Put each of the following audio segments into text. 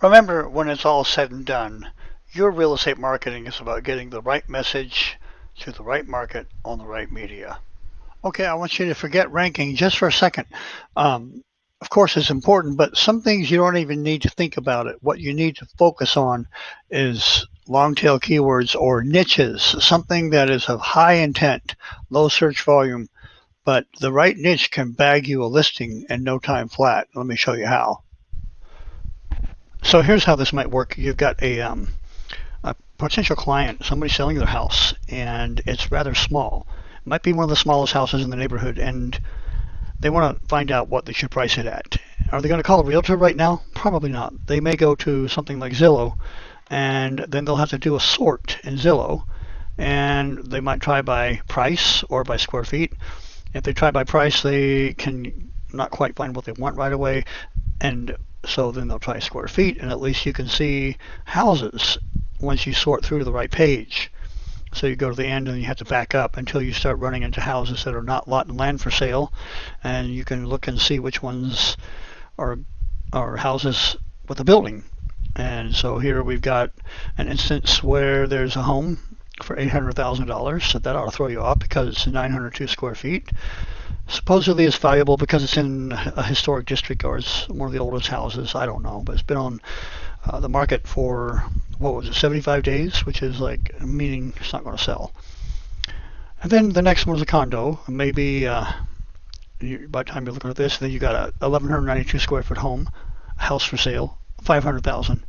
Remember, when it's all said and done, your real estate marketing is about getting the right message to the right market on the right media. Okay, I want you to forget ranking just for a second. Um, of course, it's important, but some things you don't even need to think about it. What you need to focus on is long tail keywords or niches, something that is of high intent, low search volume, but the right niche can bag you a listing in no time flat. Let me show you how. So here's how this might work. You've got a, um, a potential client, somebody selling their house, and it's rather small. It might be one of the smallest houses in the neighborhood, and they want to find out what they should price it at. Are they going to call a realtor right now? Probably not. They may go to something like Zillow, and then they'll have to do a sort in Zillow, and they might try by price or by square feet. If they try by price, they can not quite find what they want right away, and so then they'll try square feet, and at least you can see houses once you sort through to the right page. So you go to the end and you have to back up until you start running into houses that are not lot and land for sale, and you can look and see which ones are are houses with a building. And so here we've got an instance where there's a home for $800,000, so that ought to throw you off because it's 902 square feet supposedly it's valuable because it's in a historic district or it's one of the oldest houses. I don't know, but it's been on uh, the market for what was it, 75 days, which is like meaning it's not going to sell. And then the next one is a condo. Maybe uh, by the time you're looking at this, then you got a 1192 square foot home, a house for sale, 500,000.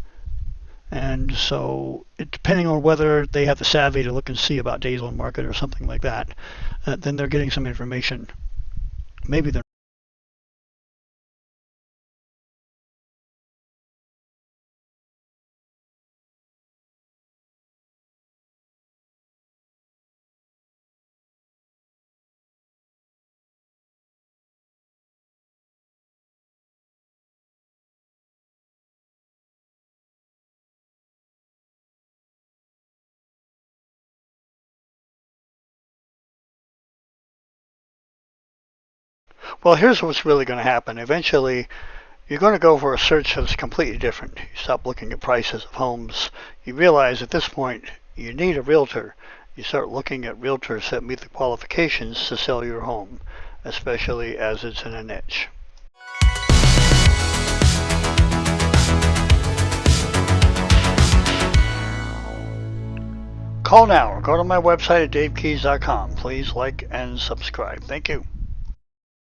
And so, it, depending on whether they have the savvy to look and see about days on market or something like that, uh, then they're getting some information. Maybe they're Well, here's what's really going to happen. Eventually, you're going to go for a search that's completely different. You stop looking at prices of homes. You realize at this point you need a realtor. You start looking at realtors that meet the qualifications to sell your home, especially as it's in a niche. Call now or go to my website at davekeys.com. Please like and subscribe. Thank you.